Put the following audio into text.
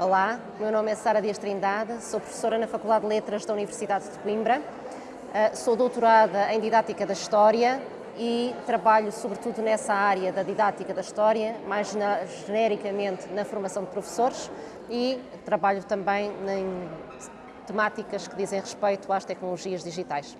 Olá, meu nome é Sara Dias Trindade, sou professora na Faculdade de Letras da Universidade de Coimbra, eh, sou doutorada em Didática da História e trabalho sobretudo nessa área da didática da história, mais na, genericamente na formação de professores e trabalho também em temáticas que dizem respeito às tecnologias digitais.